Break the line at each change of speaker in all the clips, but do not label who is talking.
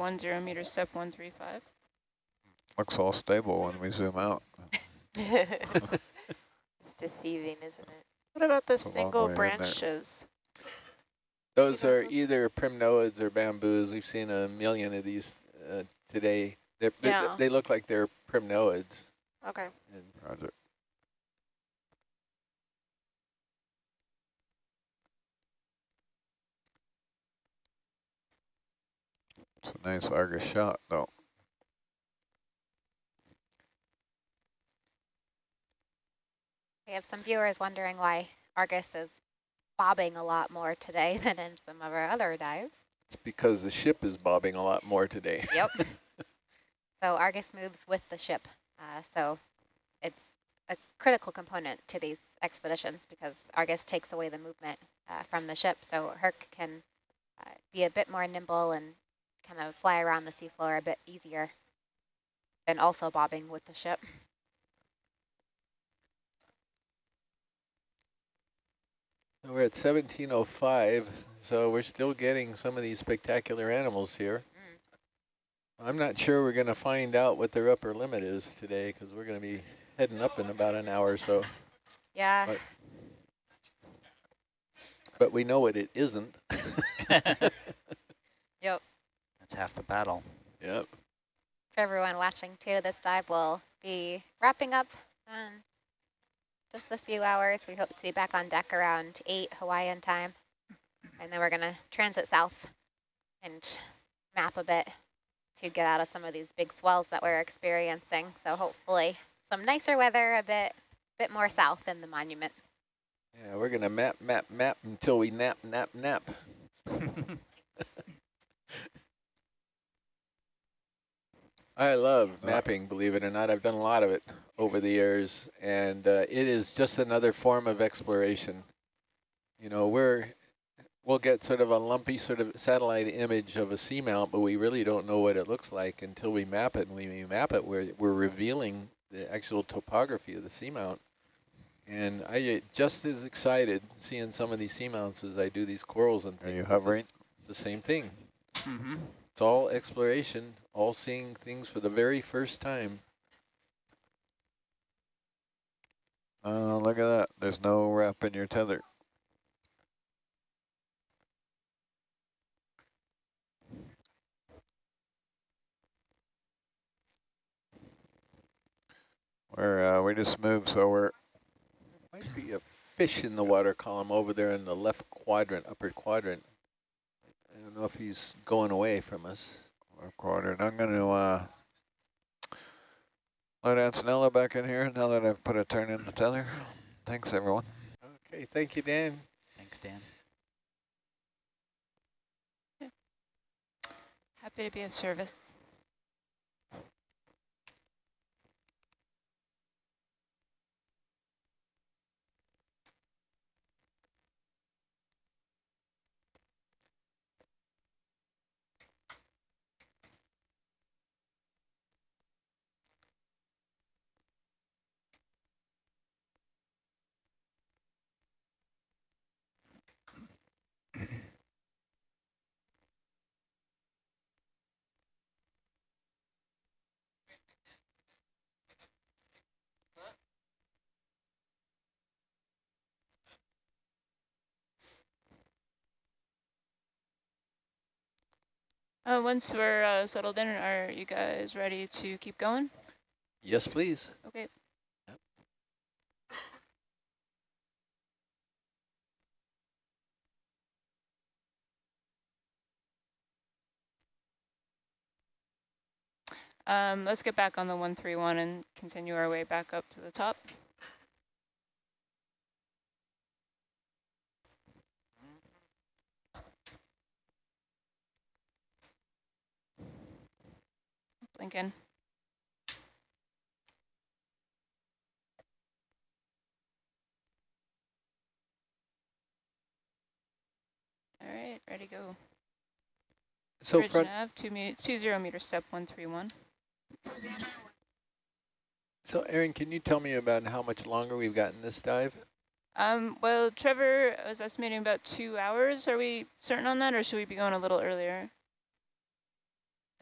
one zero meter step 135.
Looks all stable when we zoom out.
it's deceiving, isn't it?
What about the
It's
single
way in there.
branches?
Those are
those?
either primnoids or bamboos. We've seen a million of these uh, today. They're, they-
Yeah.
they look like they're primnoids.
Okay.
And
Roger. It's a nice Argus shot, though.
We have some viewers wondering why Argus is bobbing a lot more today than in some of our other dives.
it's because the ship is bobbing a lot more today.
Yep. so Argus moves with the ship. Uh, so it's a critical component to these expeditions because Argus takes away the movement uh, from the ship. So Herc can uh, be a bit more nimble and kind of fly around the seafloor a bit easier than also bobbing with the ship.
We're at 1705, so we're still getting some of these spectacular animals here. Mm. I'm not sure we're going to find out what their upper limit is today because we're going to be heading up in about an hour or so.
Yeah.
But- But we know what it isn't.
Yep.
That's half the battle.
Yep.
For everyone watching too, this dive will be wrapping up in just a few hours. We hope to be back on deck around 8 Hawaiian time. And then we're going to transit south and map a bit to get out of some of these big swells that we're experiencing. So hopefully some nicer weather a bit, bit more south in the monument.
Yeah, we're going to map, map, map until we nap, nap, nap. I love mapping, believe it or not. I've done a lot of it over the years, and uh, it is just another form of exploration. You know, we're we'll get sort of a lumpy sort of satellite image of a seamount, but we really don't know what it looks like until we map it. And when we map it, we're we're revealing the actual topography of the seamount. And I get just as excited seeing some of these seamounts as I do these corals and things.
Are
things.
you
It's
hovering?
The same thing.
Mm-hmm.
It's all exploration, all seeing things for the very first time.
Oh, look at that. There's no wrap in your tether. We're, uh, we just moved, so we're
Might be a fish in the water column over there in the left quadrant, upper quadrant. I don't know if he's going away from us.
A quadrant. I'm going to uh, let Antonella back in here now that I've put a turn in the tether. Thanks, everyone.
Okay, thank you, Dan.
Thanks, Dan.
Happy to be of service. Uh, once we're uh, settled in, are you guys ready to keep going?
Yes, please.
Okay. Um, let's get back on the 131 and continue our way back up to the top. Lincoln. All right, ready to go.
So
Bridge
front,
nav, two, me two zero meter step 131.
so Aaron, can you tell me about how much longer we've got in this dive?
Um, well, Trevor was estimating about two hours. Are we certain on that, or should we be going a little earlier?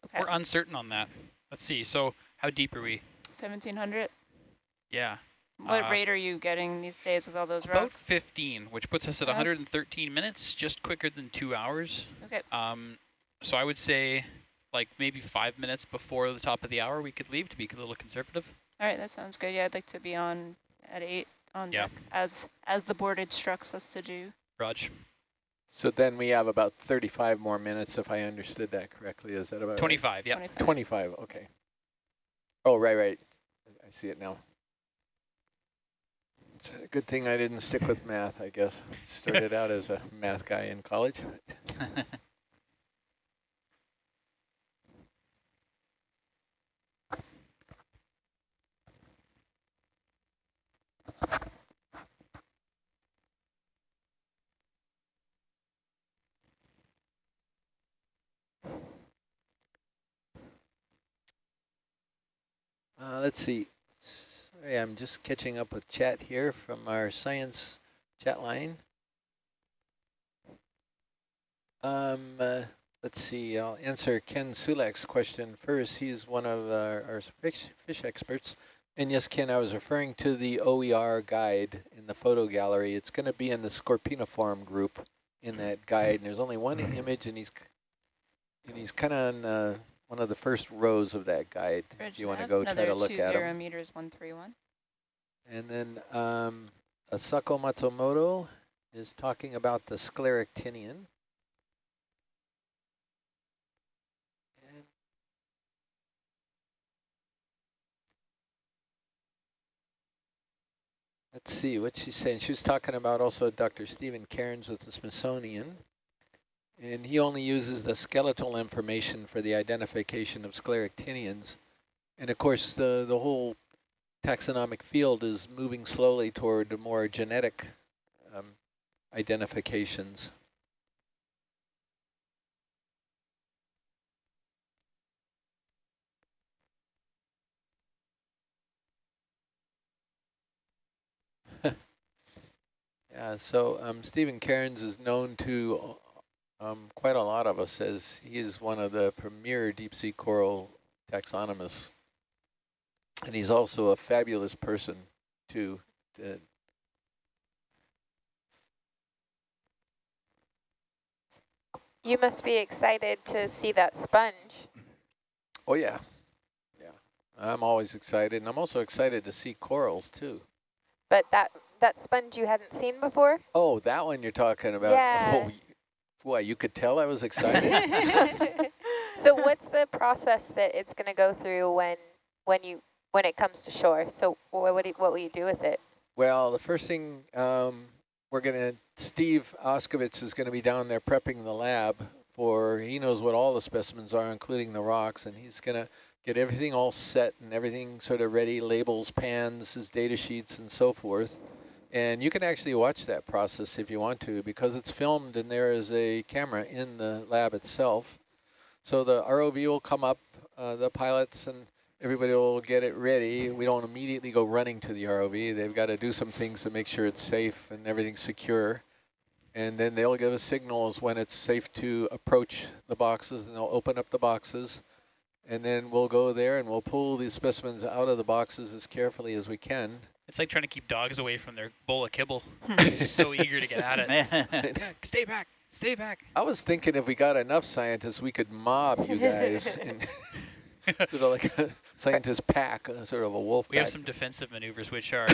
Okay.
We're uncertain on that. Let's see. So how deep are we?
1700.
Yeah.
What
Uh,
rate are you getting these days with all those
About
rocks?
15, which puts us at
Yeah.
113 minutes, just quicker than two hours.
Okay.
Um, so I would say like maybe five minutes before the top of the hour we could leave to be a little conservative.
All right, that sounds good. Yeah, I'd like to be on at 8 on
Yeah.
deck as as the board instructs us to do.
Raj,
So then we have about 35 more minutes, if I understood that correctly. Is that about right?
25, yeah.
25.
25, okay. Oh, right, right. I see it now. It's a good thing I didn't stick with math, I guess. Started out as a math guy in college. Uh, let's see. Sorry, I'm just catching up with chat here from our science chat line. Um, uh, let's see. I'll answer Ken Sulak's question first. He's one of our, our fish, fish experts. And yes, Ken, I was referring to the OER guide in the photo gallery. It's going to be in the Scorpaeniform group in that guide. And there's only one image, and he's and he's kind of on uh, one of the first rows of that guide.
Bridge
if you want to go try to look at
20
them.
meters 131.
And then um, Asako Matsumoto is talking about the scleractinian. And Let's see what she's saying. She was talking about also Dr. Stephen Cairns with the Smithsonian. And he only uses the skeletal information for the identification of scleractinians. And of course, the, the whole taxonomic field is moving slowly toward more genetic um, identifications. yeah, so um, Stephen Cairns is known to um, quite a lot of us as he is one of the premier deep sea coral taxonomists. And he's also a fabulous person too. To
You must be excited to see that sponge.
oh yeah, yeah. I'm always excited, and I'm also excited to see corals too.
But that that sponge you hadn't seen before?
Oh, that one you're talking about.
Yeah.
Oh, y- what, you could tell I was excited?
so what's the process that it's going to go through when when you when it comes to shore? So what would you, what will you do with it?
well, the first thing um, we're going to, Steve Auscavitch is going to be down there prepping the lab for, he knows what all the specimens are, including the rocks, and he's going to get everything all set and everything sort of ready, labels, pans, his data sheets, and so forth. And you can actually watch that process if you want to, because it's filmed and there is a camera in the lab itself. So the ROV will come up, uh, the pilots and everybody will get it ready. We don't immediately go running to the ROV. They've got to do some things to make sure it's safe and everything's secure. And then they'll give us signals when it's safe to approach the boxes and they'll open up the boxes. And then we'll go there and we'll pull these specimens out of the boxes as carefully as we can.
It's like trying to keep dogs away from their bowl of kibble. so eager to get at it. Yeah, stay back, stay back.
I was thinking if we got enough scientists, we could mob you guys in sort of like a scientist pack, uh, sort of a wolf
We
pack.
have some defensive maneuvers which are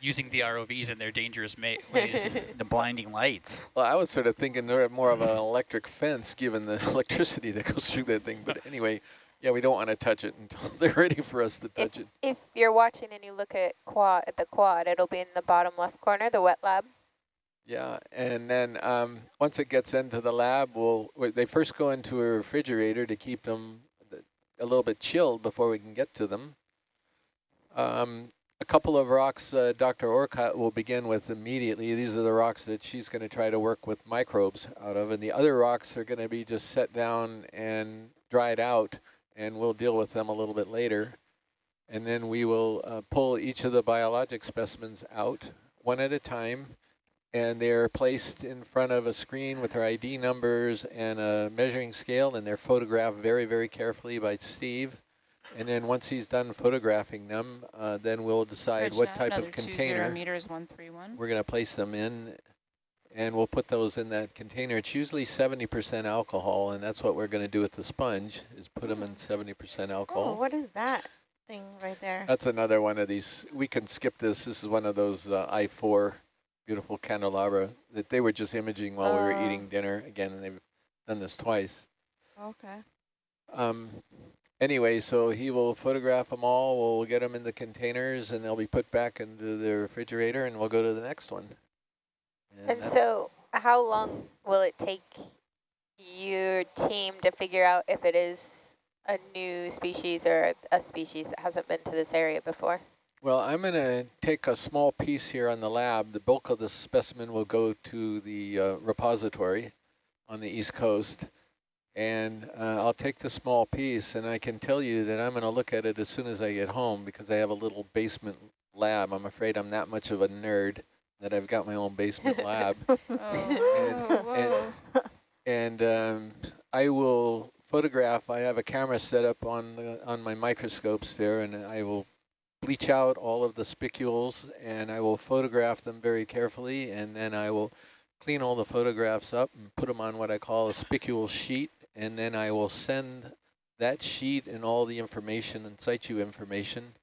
using the ROVs in their dangerous ways.
the blinding lights.
Well, I was sort of thinking they're more of an electric fence, given the electricity that goes through that thing. But anyway, yeah, we don't want to touch it until they're ready for us to
If,
touch it.
if you're watching and you look at quad at the quad, it'll be in the bottom left corner, the wet lab.
Yeah, and then um, once it gets into the lab, we'll they first go into a refrigerator to keep them a little bit chilled before we can get to them. Um, a couple of rocks uh, Dr. Orcutt will begin with immediately. These are the rocks that she's going to try to work with microbes out of, and the other rocks are going to be just set down and dried out, and we'll deal with them a little bit later. And then we will uh, pull each of the biologic specimens out one at a time and they're placed in front of a screen with their ID numbers and a measuring scale, and they're photographed very, very carefully by Steve. And then once he's done photographing them, uh, then we'll decide
Bridge
what type of container
meters, one three one.
we're going to place them in, and we'll put those in that container. It's usually 70% alcohol, and that's what we're going to do with the sponge, is put them in 70% alcohol.
Oh, what is that thing right there?
That's another one of these. We can skip this. This is one of those uh, I-4 beautiful candelabra that they were just imaging while we were
Oh.
eating dinner. Again, and they've done this twice.
Okay.
Um, anyway, so he will photograph them all. We'll get them in the containers, and they'll be put back into the refrigerator, and we'll go to the next one.
And so how long will it take your team to figure out if it is a new species or a species that hasn't been to this area before?
Well, I'm going to take a small piece here on the lab. The bulk of the specimen will go to the uh, repository on the East Coast. And uh, I'll take the small piece, and I can tell you that I'm going to look at it as soon as I get home because I have a little basement lab. I'm afraid I'm that much of a nerd that I've got my own basement lab.
Oh,
And-
whoa.
and um, I will photograph. I have a camera set up on the, on my microscopes there, and I will bleach out all of the spicules, and I will photograph them very carefully, and then I will clean all the photographs up and put them on what I call a spicule sheet, and then I will send that sheet and all the information and situ information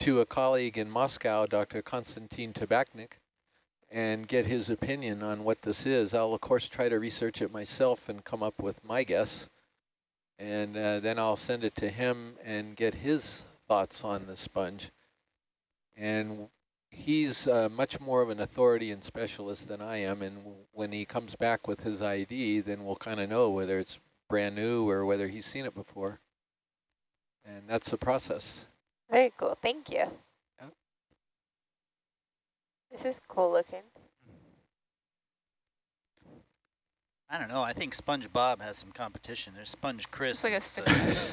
to a colleague in Moscow, Dr. Konstantin Tabachnick, and get his opinion on what this is. I'll, of course, try to research it myself and come up with my guess. And uh, then I'll send it to him and get his thoughts on the sponge. And he's uh, much more of an authority and specialist than I am. And when he comes back with his ID, then we'll kind of know whether it's brand new or whether he's seen it before. And that's the process.
Very cool. Thank you.
Yep.
This is cool looking.
I don't know. I think Sponge Bob has some competition. There's Sponge Chris.
It's like a
and
stick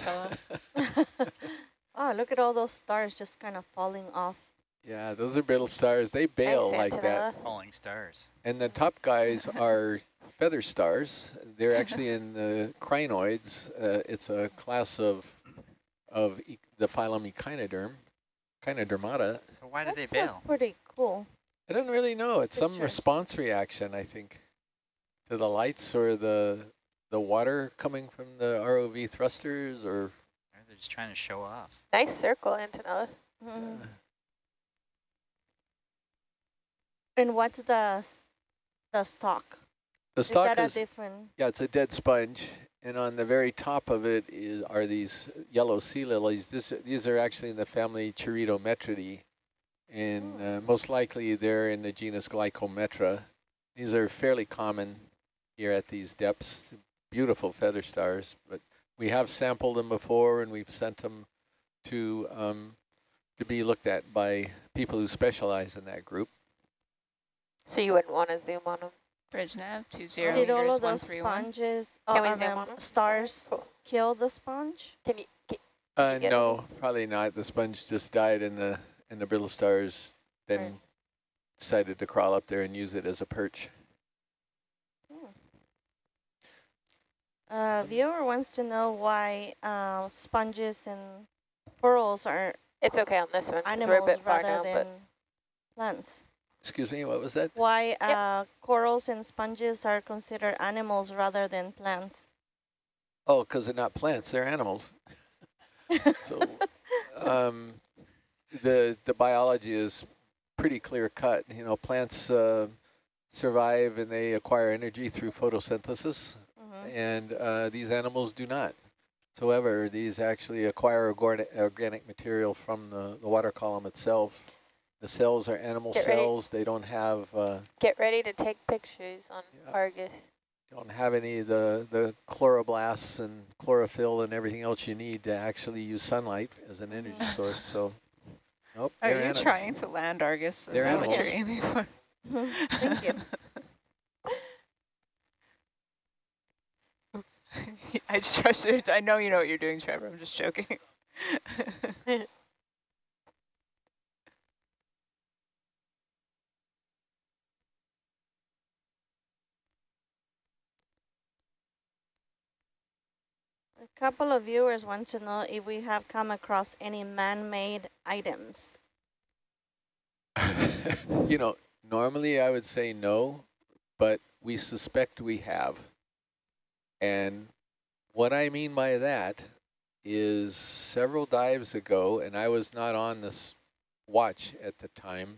fellow.
oh, look at all those stars just kind of falling off.
Yeah, those are brittle stars. They bail like that.
Antonella.
Falling stars.
And the top guys are feather stars. They're actually in the crinoids. Uh, it's a class of of e the phylum Echinoderm, Echinodermata.
So why do
That's
they
uh,
bail?
pretty cool.
I don't really know. It's some response reaction, I think, to the lights or the the water coming from the ROV thrusters or
Or they're just trying to show off.
Nice circle, Antonella.
Mhm. And what's the s- the stalk?
the
Is
stock
that a
is
different?
Yeah, it's a dead sponge, and on the very top of it is are these yellow sea lilies. This, these are actually in the family Charitometridae, and uh, most likely they're in the genus Glyptometra. These are fairly common here at these depths. Beautiful feather stars, but we have sampled them before, and we've sent them to um, to be looked at by people who specialize in that group.
So you wouldn't want to zoom on them.
Bridge nav, two zero
Did all of those sponges,
Can
oh,
we
I
zoom
mean,
on 'em?
stars
Cool.
kill the sponge?
Can you? Can,
Uh,
you get
no, probably not. The sponge just died, in the and the brittle stars then
Right.
decided to crawl up there and use it as a perch.
Uh, viewer wants to know why uh, sponges and corals are
it's okay on this one one 'cause we're a
animals
bit far
rather
now,
than
but
plants.
Excuse me, what was that?
Why uh, corals and sponges are considered animals rather than plants?
Oh, because they're not plants; they're animals. so, um, the the biology is pretty clear cut. You know, plants uh, survive and they acquire energy through photosynthesis.
Mhm.
and uh, these animals do not. However, these actually acquire organic, organic material from the, the water column itself. The cells are animal
Get ready.
cells. They don't have uh,
get ready to take pictures on
Yeah.
Argus.
don't have any of the the chloroplasts and chlorophyll and everything else you need to actually use sunlight as an energy source. So, nope.
Are you
ani-
trying to land Argus? Is
They're
that what you're aiming for?
Thank you.
I just trust trusted. I know you know what you're doing, Trevor. I'm just joking.
Couple of viewers want to know if we have come across any man-made items.
you know, normally I would say no, but we suspect we have. And what I mean by that is several dives ago, and I was not on this watch at the time,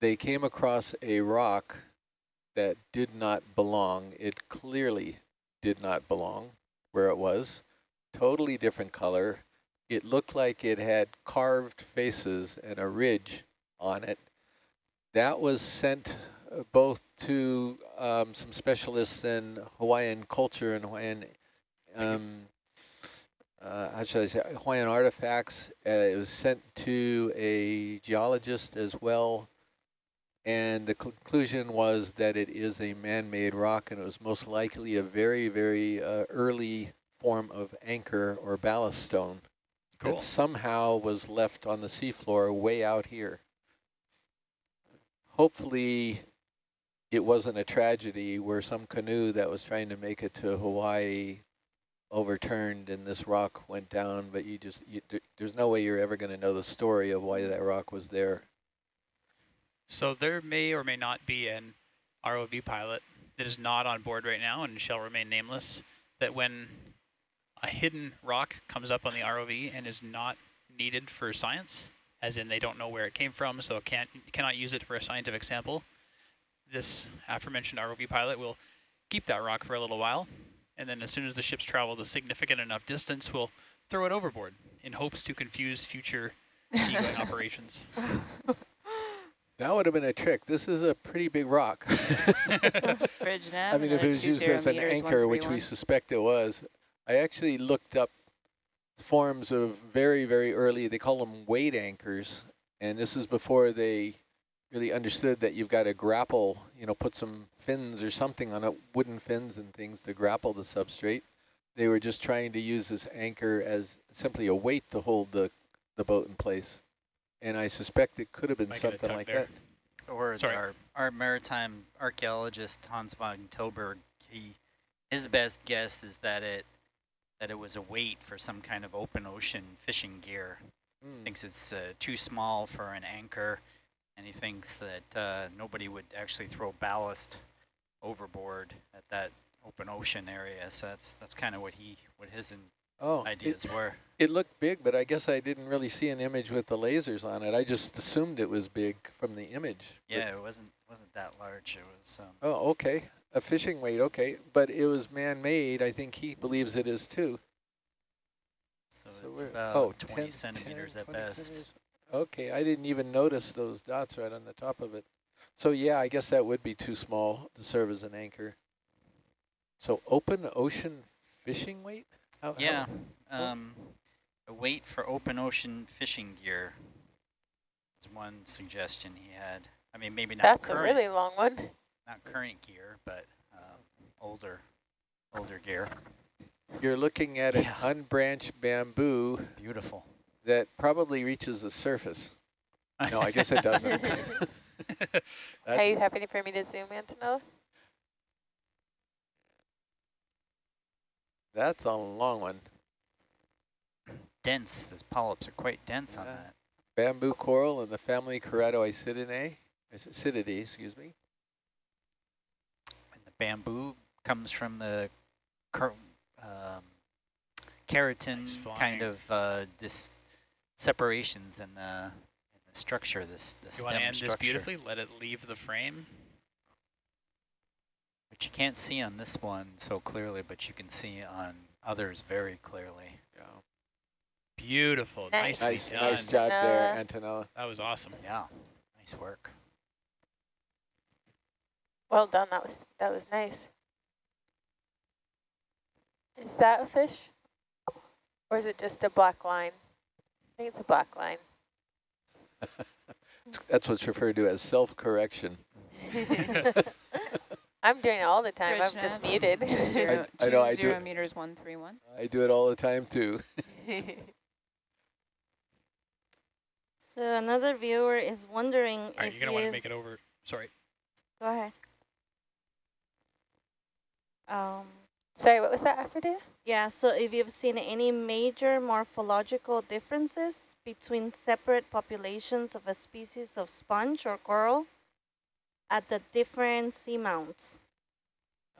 they came across a rock that did not belong. It clearly did not belong where it was. Totally different color. It looked like it had carved faces and a ridge on it. That was sent uh, both to um, some specialists in Hawaiian culture and Hawaiian, um, uh, how should I say, Hawaiian artifacts. Uh, it was sent to a geologist as well. And the conclusion was that it is a man-made rock and it was most likely a very, very uh, early form of anchor or ballast stone
Cool.
that somehow was left on the seafloor way out here. Hopefully it wasn't a tragedy where some canoe that was trying to make it to Hawaii overturned and this rock went down, but you just, you, there's no way you're ever going to know the story of why that rock was there.
So there may or may not be an ROV pilot that is not on board right now and shall remain nameless, that when a hidden rock comes up on the ROV and is not needed for science, as in they don't know where it came from, so can't cannot use it for a scientific sample, this aforementioned ROV pilot will keep that rock for a little while, and then as soon as the ship's traveled a significant enough distance, we'll throw it overboard in hopes to confuse future seagoing operations.
That would have been a trick. This is a pretty big rock. I mean, if it was used as an anchor, which we suspect it was, I actually looked up forms of very, very early, they call them weight anchors. And this is before they really understood that you've got to grapple, you know, put some fins or something on it, wooden fins and things to grapple the substrate. They were just trying to use this anchor as simply a weight to hold the, the boat in place. And I suspect it could have been
Might get a
something
tug
like
there.
that.
Or
Sorry.
our, our maritime archaeologist Hans Van Tilburg, he his best guess is that it that it was a weight for some kind of open ocean fishing gear.
Hmm.
Thinks it's uh, too small for an anchor, and he thinks that uh, nobody would actually throw ballast overboard at that open ocean area. So that's that's kind of what he what his
Oh, it-
ideas were.
It looked big, but I guess I didn't really see an image with the lasers on it. I just assumed it was big from the image.
Yeah, it wasn't wasn't that large. It was. Um,
Oh, okay. A fishing weight, okay. But it was man-made. I think he believes it is too.
so,
So
it's about
oh,
20
10
centimeters
10,
at best.
centimeters. Okay, I didn't even notice those dots right on the top of it. So yeah, I guess that would be too small to serve as an anchor. So open ocean fishing weight? How- how-
Yeah,
oh.
um, a weight for open ocean fishing gear is one suggestion he had. I mean, maybe not
That's a really long one.
not current gear, but um, older, older gear.
You're looking at an unbranched bamboo
Beautiful.
that probably reaches the surface. No, I guess it doesn't.
Are you happy for me to zoom in to know?
That's a long one.
dense. Those polyps are quite dense on that.
Bamboo coral in the family Keratoisididae, Isididae, excuse me.
And the bamboo comes from the car um, keratin
Nice
kind of uh, this separations in the, in the structure, this the
You
stem
want to end this beautifully? Let it leave the frame.
Which you can't see on this one so clearly, but you can see on others very clearly.
Yeah.
Beautiful.
Nice.
Nice,
done.
nice job there,
Antonella.
Antonella.
That was awesome.
Yeah, nice work.
Well done. That was that was nice. Is that a fish, or is it just a black line? I think it's a black line.
That's what's referred to as self-correction.
I'm doing it all the time.
Bridge
I'm just muted.
Two zero,
I know,
two
I do
zero
it.
meters one three one.
I do it all the time too.
So another viewer is wondering
All right,
if
you're going to want to make it over. Sorry.
Go ahead. Um,
Sorry, what was that, Aphrodite?
Yeah, so if you've seen any major morphological differences between separate populations of a species of sponge or coral at the different seamounts.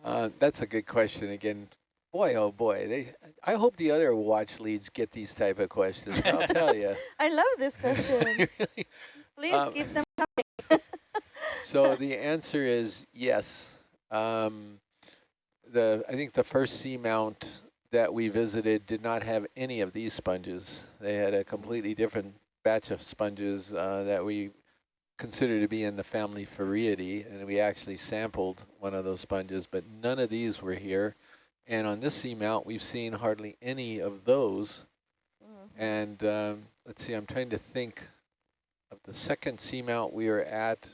Uh, that's a good question again. Boy, oh boy, they. I hope the other watch leads get these type of questions. I'll tell you.
I love this question. Please
Um,
keep them
so the answer is yes. Um, the I think the first seamount that we visited did not have any of these sponges. They had a completely different batch of sponges uh, that we consider to be in the family Farreidae, and we actually sampled one of those sponges, but none of these were here. And on this seamount, we've seen hardly any of those.
Mhm.
And um, let's see, I'm trying to think of the second seamount we were at.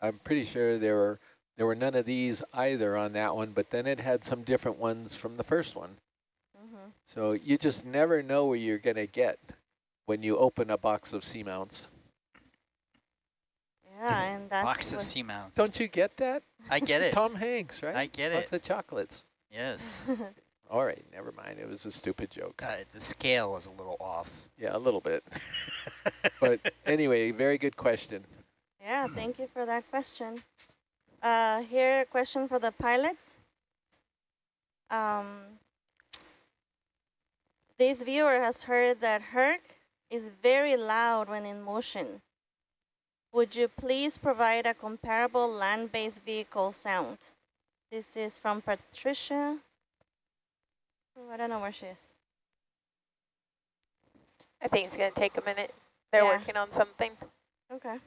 I'm pretty sure there were there were none of these either on that one, but then it had some different ones from the first one.
Mhm.
So you just never know where you're going to get when you open a box of seamounts.
Yeah, and that's
Box of
what-
seamounts.
Don't you get that?
I get it.
Tom Hanks, right?
I get
Lots
it.
of chocolates.
Yes.
All right, never mind. It was a stupid joke.
Uh, the scale was a little off.
Yeah, a little bit. But anyway, very good question.
Yeah, thank you for that question. Uh, here, a question for the pilots. Um, this viewer has heard that Herc is very loud when in motion. Would you please provide a comparable land-based vehicle sound? This is from Patricia. Oh, I don't know where she is.
I think it's going to take a minute. They're
Yeah.
working on something.
Okay.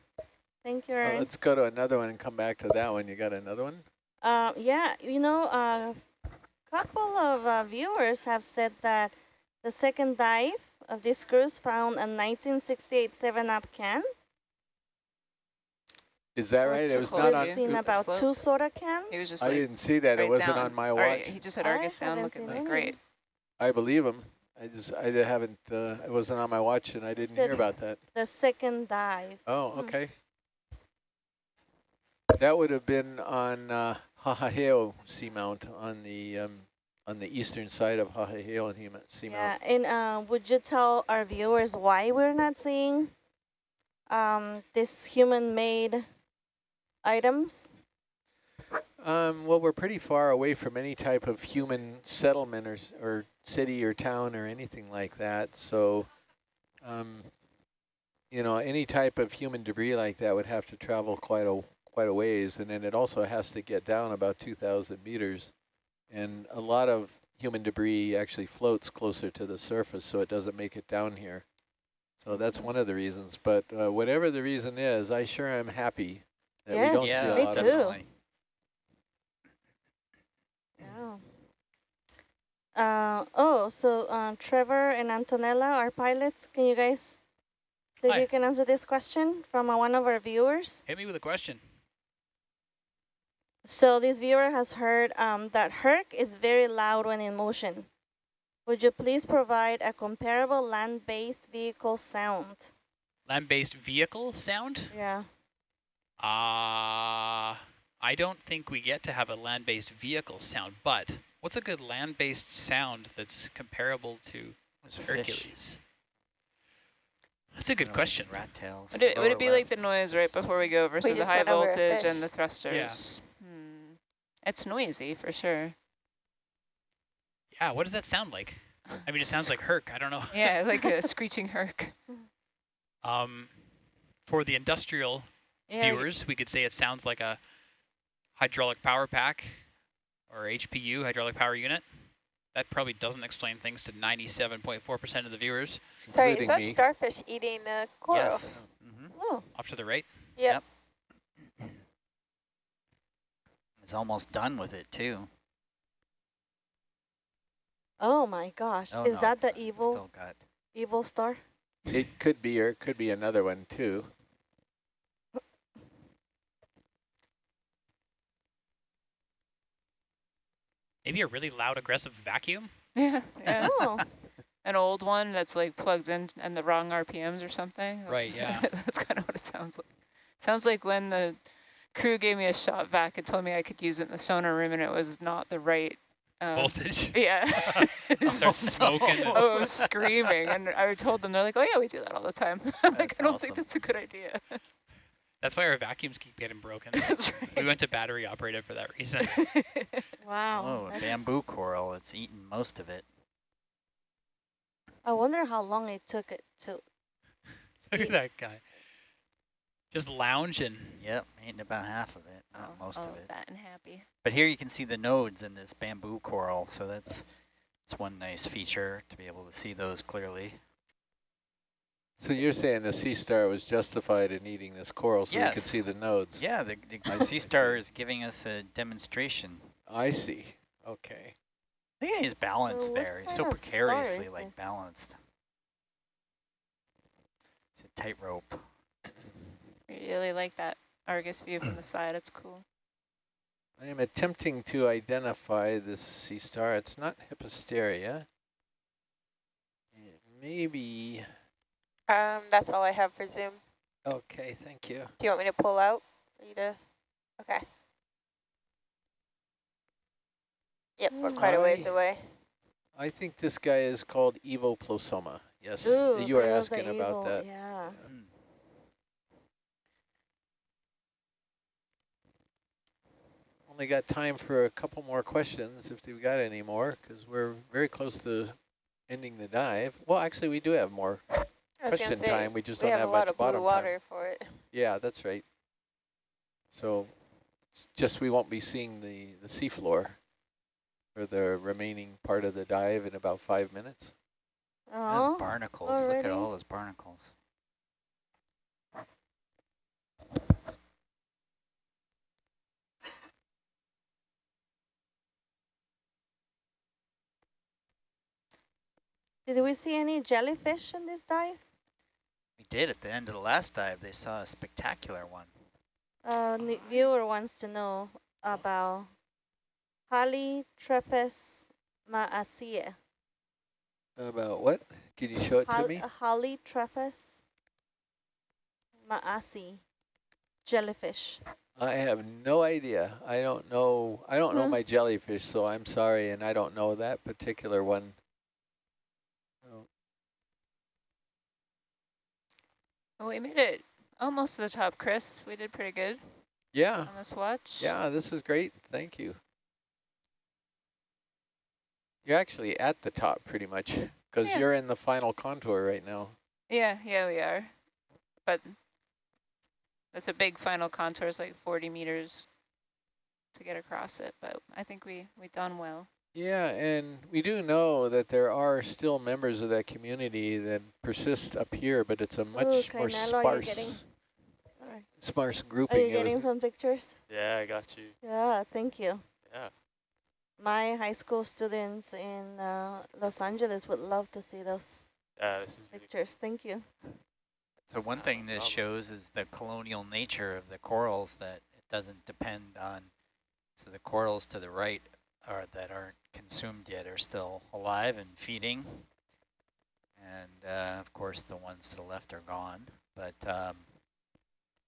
Thank you,
Well,
Erin.
let's go to another one and come back to that one. You got another one?
Uh, yeah, you know, a couple of uh, viewers have said that the second dive of this cruise found a 1968 7-Up can.
Is that right? It
two
was
close
not
We've
on.
seen about two soda cans.
He was just
I
like,
didn't see that. It wasn't
down.
on my watch.
right, he just had
I
Argus down looking like great.
I believe him. I just I haven't. Uh, it wasn't on my watch, and I didn't
Said-
hear about that.
The second dive.
Oh,
Hmm.
okay. That would have been on uh, Hahaheo Seamount on the um, on the eastern side of Hahaheo Hema- Seamount.
Yeah, and uh, would you tell our viewers why we're not seeing um, this human-made items?
Um, well, we're pretty far away from any type of human settlement or, or city or town or anything like that. So, um, you know, any type of human debris like that would have to travel quite a quite a ways, and then it also has to get down about 2,000 meters. And a lot of human debris actually floats closer to the surface, so it doesn't make it down here. So that's one of the reasons. But uh, whatever the reason is, I sure am happy that
Yes,
we don't
yeah,
see a
me
lot
too.
of
Yeah. Uh, oh, so uh, Trevor and Antonella are pilots. Can you guys see if you can answer this question from uh, one of our viewers?
Hit me with a question.
So this viewer has heard um, that Herc is very loud when in motion. Would you please provide a comparable land-based vehicle sound?
Land-based vehicle sound?
Yeah.
Uh, I don't think we get to have a land-based vehicle sound, but what's a good land-based sound that's comparable to
Was fish.
Hercules? That's a
Is
good
it
question.
Rat tails.
Would it, would it be like the noise right before we go versus the high
went over a
voltage and the thrusters? Hmm. It's noisy for sure.
Yeah, what does that sound like? I mean, it sounds like Herc. I don't know.
Yeah, like a screeching herc.
Um, for the industrial
Yeah,
viewers, we could say it sounds like a hydraulic power pack or HPU, hydraulic power unit. That probably doesn't explain things to 97.4% of the viewers.
Sorry, is
including
that
me.
starfish eating uh, coral?
Yes. hmm
Oh,
Off to the right.
Yep.
It's almost done with it too.
oh my gosh.
Oh,
is
no,
that the evil
Still got.
evil star?
It could be, or it could be another one too.
Maybe a really loud, aggressive vacuum.
Yeah, yeah.
Oh,
An old one that's like plugged in and the wrong RPMs or something. That's-
Right, yeah.
that's kind of what it sounds like. Sounds like when the crew gave me a shot vac and told me I could use it in the sonar room and it was not the right um,
Voltage.
Yeah.
I'll start smoking and-
I was screaming, and I told them, they're like, oh yeah, we do that all the time. I'm like, I don't think that's a good idea.
That's why our vacuums keep getting broken.
that's
We went to battery operated for that reason.
Wow.
Oh, a
that's-
bamboo coral. It's eaten most of it.
I wonder how long it took it to.
Look at that guy. Just lounging.
Yep, eating about half of it, not
Oh,
most
all
of oh, it.
Fat and happy.
But here you can see the nodes in this bamboo coral, so that's that's one nice feature to be able to see those clearly.
So you're saying the sea star was justified in eating this coral so we could see the nodes?
Yeah, the, the sea star is giving us a demonstration.
I see. Okay.
Look at his balance
what
there. He's so
kind of star
precariously like
this?
balanced. It's a tightrope.
Really like that Argus view from the side. It's cool.
I am attempting to identify this sea star. It's not Hippasteria. It may be...
Um, that's all I have for Zoom.
Okay, thank you.
Do you want me to pull out for you to? Okay. Yep, we're quite a ways away.
I think this guy is called Evoplosoma. Yes,
Ooh,
you were
I love the
asking about
evil,
that.
Yeah.
Mm.
Only got time for a couple more questions if we've got any more, because we're very close to ending the dive. Well, actually, we do have more
I
question
say,
time. We just
we
don't
have
have
a lot
much
of blue
bottom
water
time.
for it.
Yeah, that's right. So, just we won't be seeing the the seafloor for the remaining part of the dive in about five minutes.
Oh,
Those barnacles. Look at all those barnacles.
did we see any jellyfish in this dive?
We did at the end of the last dive. They saw a spectacular one.
Uh, the viewer wants to know about Halitrephes maasia.
About what? Can you show it to
Hal
me?
Halitrephes maasi jellyfish.
I have no idea. I don't know. I don't know
Hmm.
my jellyfish, so I'm sorry, and I don't know that particular one. Oh,
Well, we made it almost to the top, Chris. We did pretty good
Yeah,
on this watch.
yeah, this is great. Thank you. You're actually at the top pretty much, because
Yeah.
you're in the final contour right now.
Yeah, yeah, we are. But that's a big final contour. It's like 40 meters to get across it. But I think we we done well.
Yeah, and we do know that there are still members of that community that persist up here, but it's a much more
Kainelo,
sparse,
getting- Sorry.
sparse
Are you getting some pictures?
Yeah, I got you.
Yeah, thank you.
Yeah.
My high school students in uh, Los Angeles would love to see those
Yeah, this is really
pictures. Thank you.
So one thing this
problem.
shows is the colonial nature of the corals that it doesn't depend on. So the corals to the right are that aren't consumed yet are still alive and feeding. And uh, of course the ones to the left are gone, but um,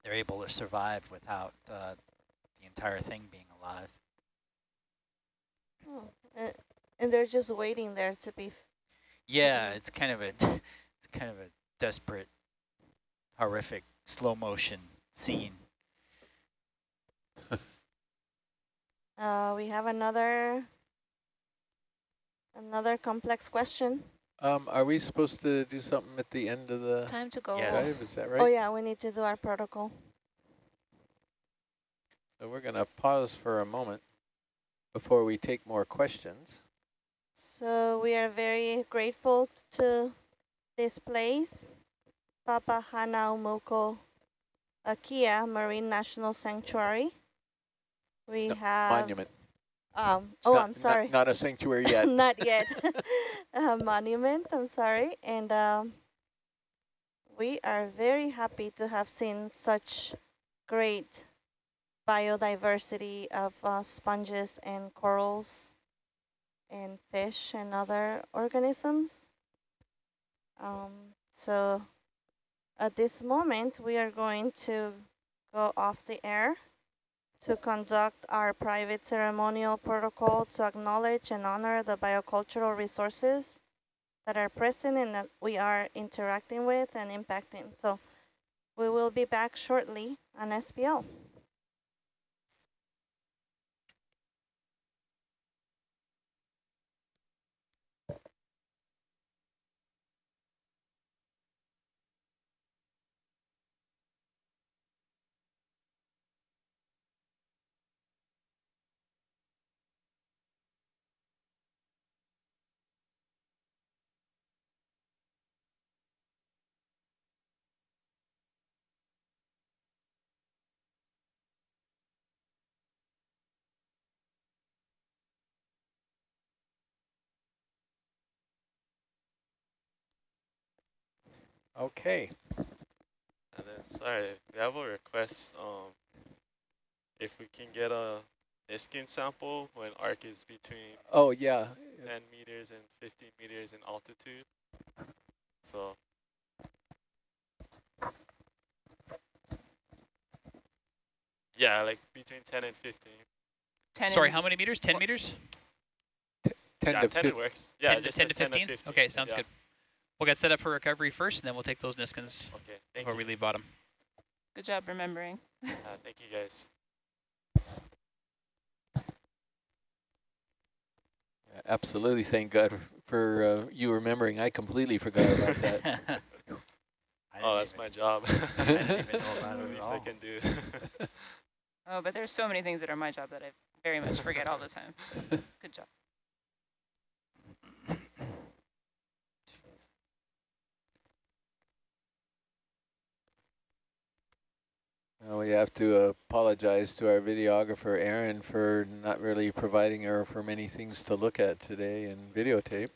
they're able to survive without uh, the entire thing being alive.
Oh, and they're just waiting there to be. f-
Yeah, it's kind of a it's kind of a desperate, horrific slow motion scene.
Uh, we have another another complex question.
Um, are we supposed to do something at the end of the
Time to go.
Yes.
dive? Is that right?
Oh yeah, we need to do our protocol.
So we're going to pause for a moment before we take more questions.
So we are very grateful to this place, Papahanaumoku Akia Marine National Sanctuary. We
No,
have
Monument.
Um, oh,
not-
I'm
not-
sorry.
Not, a sanctuary yet.
Not yet. a monument, I'm sorry. And um, we are very happy to have seen such great biodiversity of uh, sponges and corals and fish and other organisms. Um, so at this moment, we are going to go off the air to conduct our private ceremonial protocol to acknowledge and honor the biocultural resources that are present and that we are interacting with and impacting. So we will be back shortly on SPL.
Okay.
And then, sorry, we have a request. Um, if we can get a Niskin sample when Herc is between
Oh, yeah.
10 meters and 15 meters in altitude. So yeah, like between 10 and 15.
10
Sorry, how many meters? 10 meters?
10
yeah,
to
10 it works. Yeah,
10 to,
just
10 to
says
15?
15.
Okay, sounds
yeah.
good. We'll get set up for recovery first, and then we'll take those Niskins
Okay, thank
before
you.
we leave bottom.
Good job remembering.
Uh, thank you guys.
Absolutely. Thank God for uh, you remembering. I completely forgot about that.
Oh, that's
even-
my job.
I didn't even know about it at
least I can do.
Oh, but there's so many things that are my job that I very much forget all the time. So good job.
Uh, we have to apologize to our videographer, Aaron, for not really providing her for many things to look at today and videotape.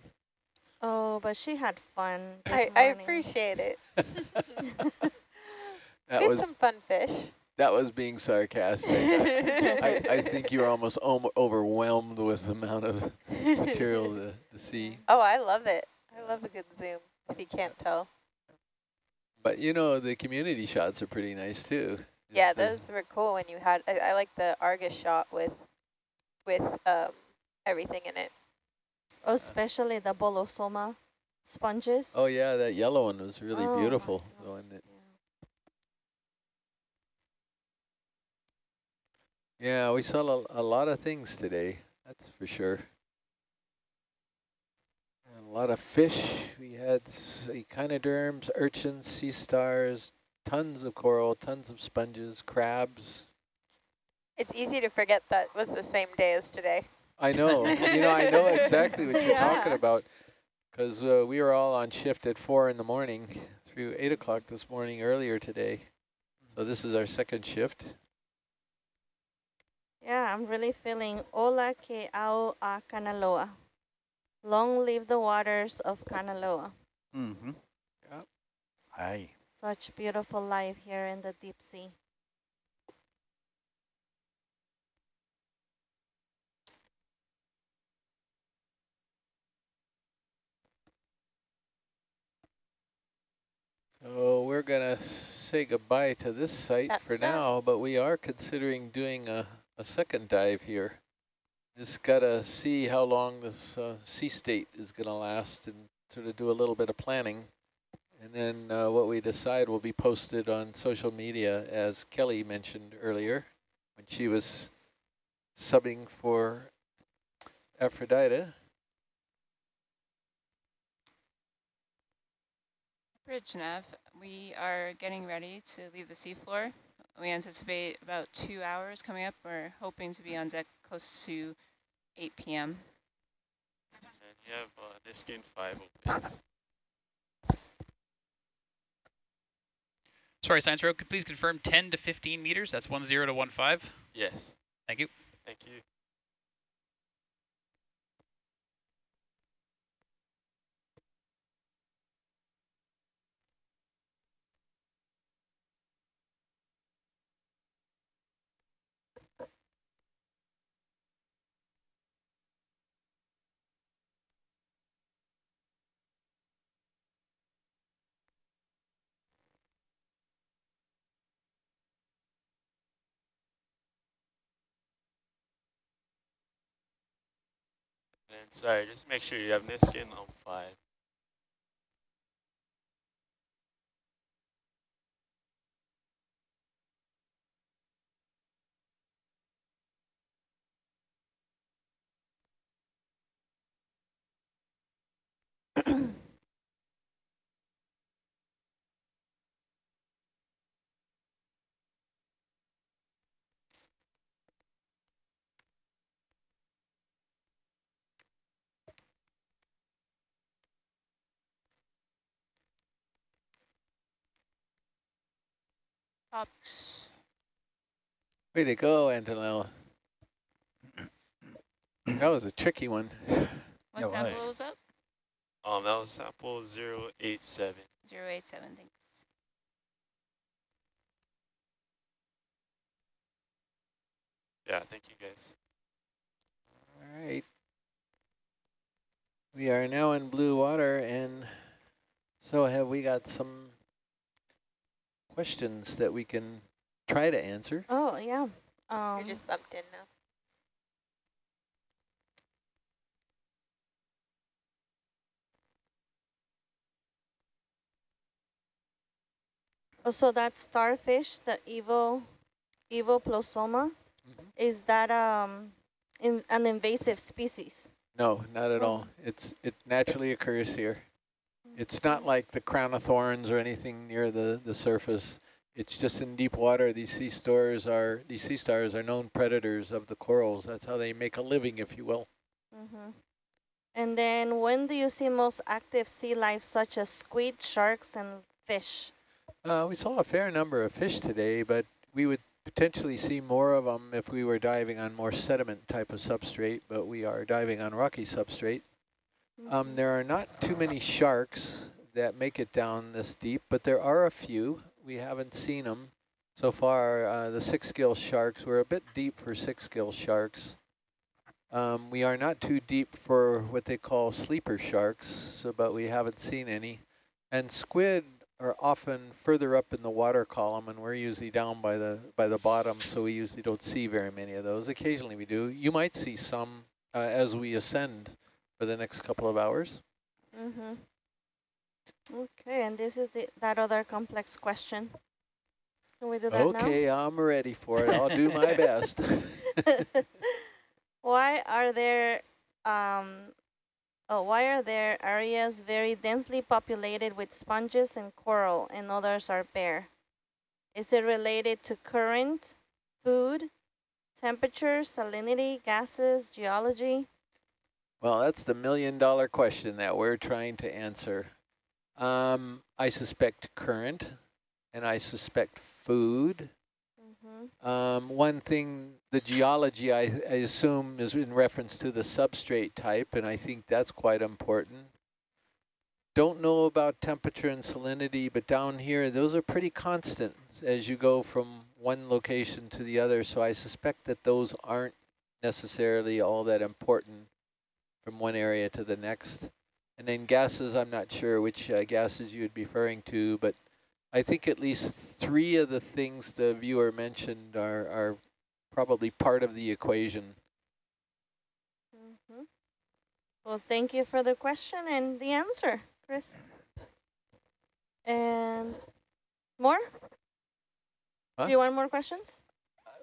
Oh, but she had fun.
I, I appreciate it.
That was
some fun fish.
that was being sarcastic. I, I think you're almost om- overwhelmed with the amount of material to, to see.
Oh, I love it. I love a good zoom, if you can't tell.
But you know, the community shots are pretty nice too. Just
Yeah, those were cool when you had, I, I like the Argus shot with, with um, everything in it.
Oh, especially the bolosoma sponges.
Oh yeah, that yellow one was really
Oh
beautiful.
God.
The one that, yeah, we saw a, a lot of things today. That's for sure. And a lot of fish. We had echinoderms, urchins, sea stars, tons of coral, tons of sponges, crabs.
It's easy to forget that was the same day as today.
I know. you know, I know exactly what you're talking about because uh, we were all on shift at four in the morning through eight o'clock this morning earlier today. So this is our second shift.
Yeah, I'm really feeling Ola ke ao a Kanaloa. Long live the waters of Kanaloa.
Mm-hmm.
Yep.
Aye.
Such beautiful life here in the deep sea.
So we're going to say goodbye to this site
That's
for
done.
now, but we are considering doing a, a second dive here. Just got to see how long this uh, sea state is going to last and sort of do a little bit of planning. And then uh, what we decide will be posted on social media, as Kelly mentioned earlier, when she was subbing for Aphrodite.
Bridge nav, we are getting ready to leave the seafloor. We anticipate about two hours coming up. We're hoping to be on deck close to 8 p.m.
and you have uh, Niskin 5 open.
Sorry, Science Row, could please confirm 10 to 15 meters? That's 10 to 15.
Yes.
Thank you.
Thank you. Sorry, just make sure you have Niskin on 5.
Topped.
Way to go, Antonella. that was a tricky one.
What sample
was
that?
Um, that was sample 087.
087, thanks.
Yeah, thank you guys.
All right. We are now in blue water, and so have we got some questions that we can try to answer.
Oh, yeah. Um,
You're just bumped in now.
oh, so that starfish, the Evo, Evoplosoma,
Mhm.
is that um, in an invasive species?
No, not at
Oh.
all. It's It naturally occurs here. It's not like the crown of thorns or anything near the, the surface. It's just in deep water. These sea stars are these sea stars are known predators of the corals. That's how they make a living, if you will.
Mm -hmm. And then when do you see most active sea life such as squid, sharks, and fish?
Uh, we saw a fair number of fish today, but we would potentially see more of them if we were diving on more sediment type of substrate, but we are diving on rocky substrate. Um, there are not too many sharks that make it down this deep, but there are a few. We haven't seen them so far. Uh, the six-gill sharks, we're a bit deep for six-gill sharks. Um, we are not too deep for what they call sleeper sharks, so but we haven't seen any. And squid are often further up in the water column, and we're usually down by the by the bottom, so we usually don't see very many of those. Occasionally we do. You might see some uh, as we ascend for the next couple of hours.
Mm -hmm. Okay, and this is the that other complex question. Can we do that
Okay, I'm ready for it. I'll do my best.
why are there um, oh, why are there areas very densely populated with sponges and coral and others are bare? Is it related to current, food, temperature, salinity, gases, geology?
Well, that's the million dollar question that we're trying to answer. Um, I suspect current, and I suspect food.
Mm -hmm.
Um, one thing, the geology, I, I assume, is in reference to the substrate type, and I think that's quite important. Don't know about temperature and salinity, but down here, those are pretty constant as you go from one location to the other, so I suspect that those aren't necessarily all that important from one area to the next. And then gases, I'm not sure which uh, gases you would be referring to, but I think at least three of the things the viewer mentioned are, are probably part of the equation.
Mm -hmm. Well, thank you for the question and the answer, Chris. And more?
Huh?
Do you want more questions?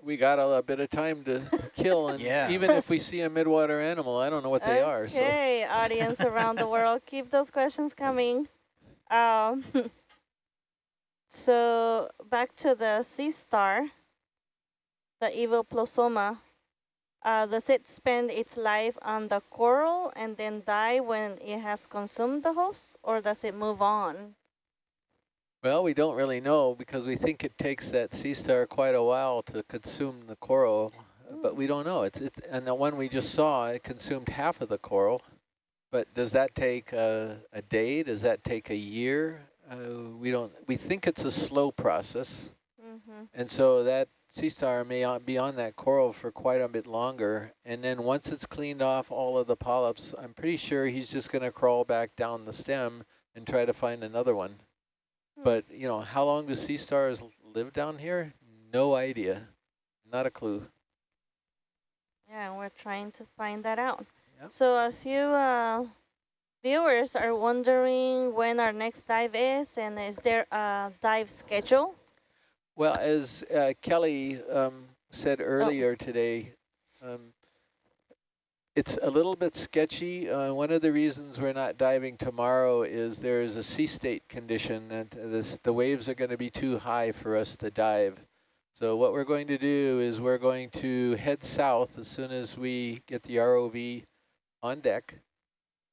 We got a, a bit of time to kill, and
Yeah.
even if we see a midwater animal, I don't know what they are. So
Okay, audience around the world, keep those questions coming. Um, so back to the sea star, the Evoplosoma. Uh, does it spend its life on the coral and then die when it has consumed the host, or does it move on?
Well, we don't really know because we think it takes that sea star quite a while to consume the coral, but we don't know. It's, it's and the one we just saw, it consumed half of the coral. But does that take a, a day? Does that take a year? Uh, we don't. We think it's a slow process,
Mm -hmm.
and so that sea star may be on that coral for quite a bit longer. And then once it's cleaned off all of the polyps, I'm pretty sure he's just going to crawl back down the stem and try to find another one.
Hmm.
But, you know, how long do sea stars live down here? No idea. Not a clue.
Yeah, we're trying to find that out.
Yep.
So a few uh, viewers are wondering when our next dive is and is there a dive schedule?
Well, as uh, Kelly um, said earlier today, um, it's a little bit sketchy. Uh, one of the reasons we're not diving tomorrow is there is a sea state condition that this, the waves are going to be too high for us to dive. So what we're going to do is we're going to head south as soon as we get the ROV on deck.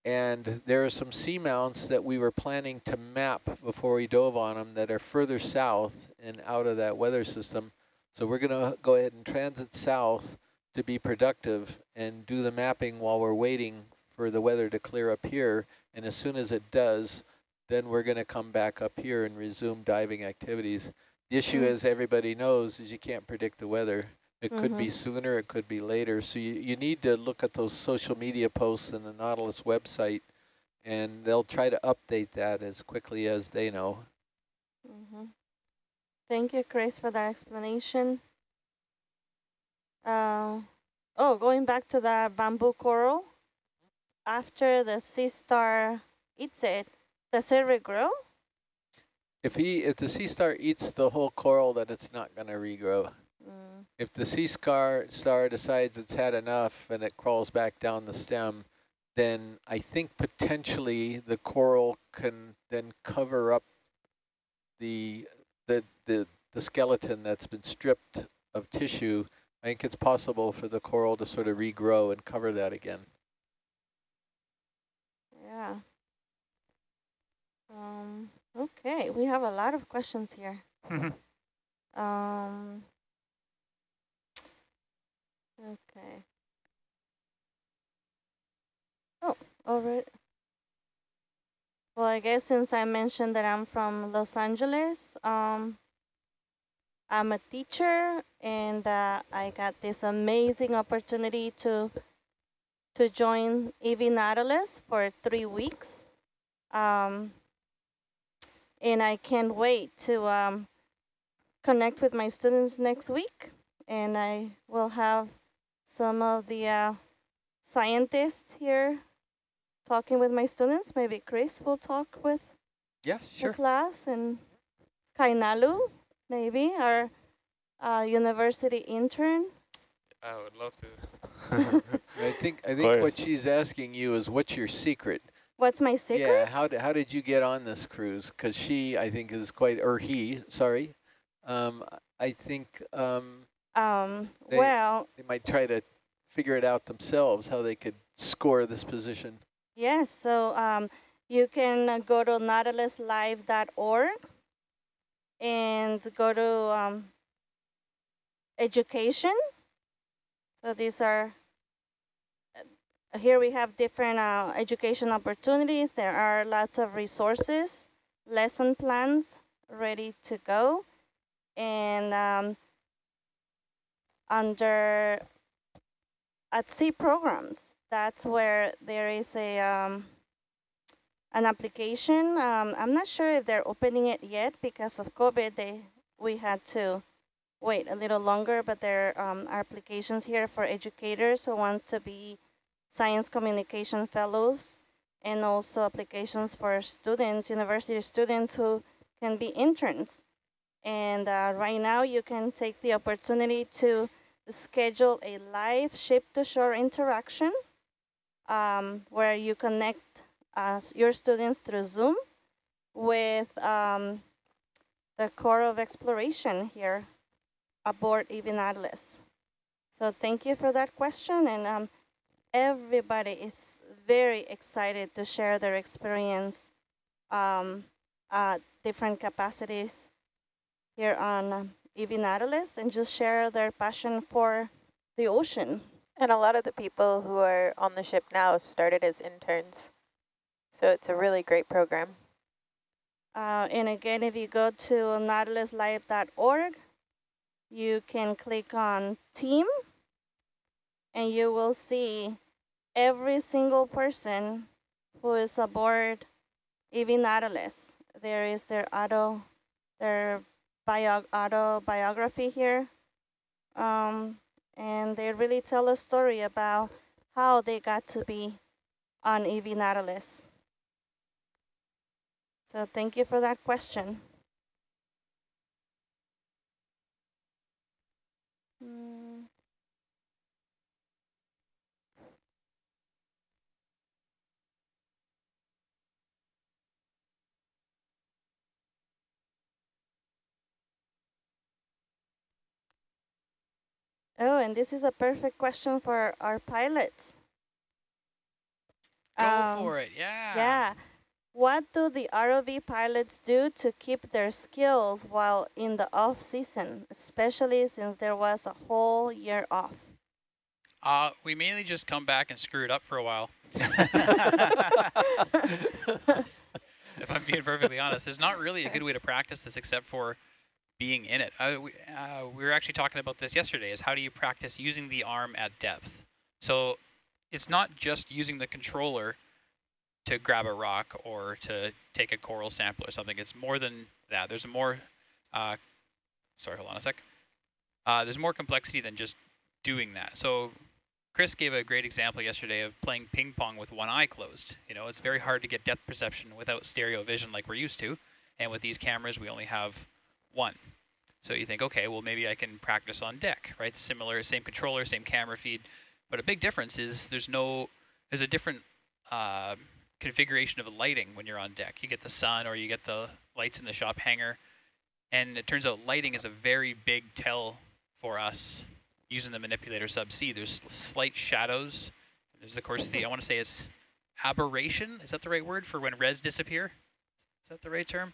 And there are some seamounts that we were planning to map before we dove on them that are further south and out of that weather system. So we're going to go ahead and transit south to be productive and do the mapping while we're waiting for the weather to clear up here. And as soon as it does, then we're going to come back up here and resume diving activities. The issue,
Mm.
as everybody knows, is you can't predict the weather. It could be
Mhm.
sooner, it could be later. So you, you need to look at those social media posts and the Nautilus website, and they'll try to update that as quickly as they know.
Mm -hmm. Thank you, Chris, for that explanation. Uh, oh, going back to the bamboo coral, after the sea star eats it, does it regrow?
If he, if the sea star eats the whole coral, then it's not going to regrow.
Mm.
If the sea star star decides it's had enough and it crawls back down the stem, then I think potentially the coral can then cover up the the the, the skeleton that's been stripped of tissue. I think it's possible for the coral to sort of regrow and cover that again.
Yeah. Um, okay, we have a lot of questions here. um, okay. Oh, all right. Well, I guess since I mentioned that I'm from Los Angeles, um, I'm a teacher and uh, I got this amazing opportunity to to join EV Nautilus for three weeks. Um, and I can't wait to um, connect with my students next week. And I will have some of the uh, scientists here talking with my students. Maybe Chris will talk with
Yeah,
the class and Kainalu, maybe, our uh, university intern.
I would love to.
I think I think what she's asking you is what's your secret?
What's my secret?
Yeah, how did how did you get on this cruise? Because she, I think, is quite or he, sorry, um, I think um,
Um,
They-
well,
they might try to figure it out themselves how they could score this position.
yes, so um, you can uh, go to nautiluslive.org and go to um, education. So these are, here we have different uh, education opportunities. There are lots of resources, lesson plans ready to go. And um, under at sea programs, that's where there is a um, an application. Um, I'm not sure if they're opening it yet because of COVID. They we had to wait a little longer, but there um, are applications here for educators who want to be science communication fellows, and also applications for students, university students who can be interns. And uh, right now, you can take the opportunity to schedule a live ship-to-shore interaction um, where you connect uh, your students through Zoom with um, the Corps of exploration here aboard EV Nautilus. So thank you for that question, and um, everybody is very excited to share their experience um, at different capacities here on um, EV Nautilus and just share their passion for the ocean.
And a lot of the people who are on the ship now started as interns. So it's a really great program.
Uh, and again, if you go to nautiluslive.org, you can click on team and you will see every single person who is aboard EV Nautilus. There is their auto, their bio, autobiography here. Um, and they really tell a story about how they got to be on EV Nautilus. So thank you for that question. Mm. Oh, and this is a perfect question for our pilots.
Go
Um,
for it, yeah.
Yeah. What do the ROV pilots do to keep their skills while in the off season, especially since there was a whole year off?
Uh, we mainly just come back and screw it up for a while. if I'm being perfectly honest, there's not really a good way to practice this except for being in it. Uh, we, uh, we were actually talking about this yesterday, is how do you practice using the arm at depth? So it's not just using the controller to grab a rock or to take a coral sample or something. It's more than that. There's a more, uh, sorry, hold on a sec. Uh, there's more complexity than just doing that. So Chris gave a great example yesterday of playing ping pong with one eye closed. You know, it's very hard to get depth perception without stereo vision like we're used to. And with these cameras, we only have one. So you think, okay, well, maybe I can practice on deck, right? Similar, same controller, same camera feed. But a big difference is there's no, there's a different uh, configuration of lighting when you're on deck. You get the sun or you get the lights in the shop hangar. And it turns out lighting is a very big tell for us using the manipulator subsea. There's slight shadows. There's, of course, the, I want to say it's aberration. Is that the right word for when res disappear? Is that the right term?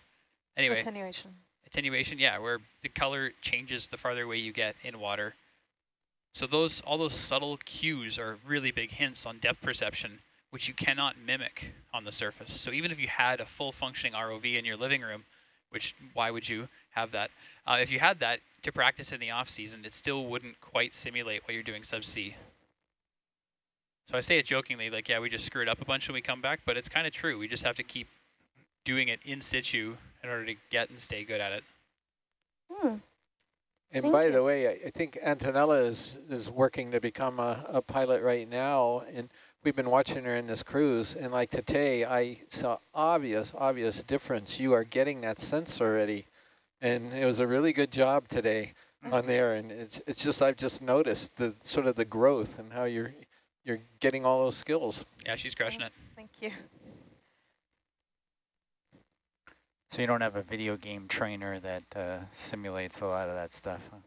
Anyway.
Attenuation.
Attenuation, yeah, where the color changes the farther away you get in water. So those all those subtle cues are really big hints on depth perception, which you cannot mimic on the surface. So even if you had a full functioning ROV in your living room, which why would you have that? Uh, if you had that to practice in the off season, it still wouldn't quite simulate what you're doing subsea. So I say it jokingly, like, yeah, we just screwed up a bunch when we come back, but it's kind of true. We just have to keep doing it in situ in order to get and stay good at it.
Hmm.
And
Thank
by
you.
the way, I, I think Antonella is, is working to become a, a pilot right now. And we've been watching her in this cruise. And like today, I saw obvious, obvious difference. You are getting that sense already. And it was a really good job today on there. And it's, it's just, I've just noticed the sort of the growth and how you're, you're getting all those skills.
Yeah, she's crushing it.
Thank you.
So you don't have a video game trainer that uh, simulates a lot of that stuff. Huh?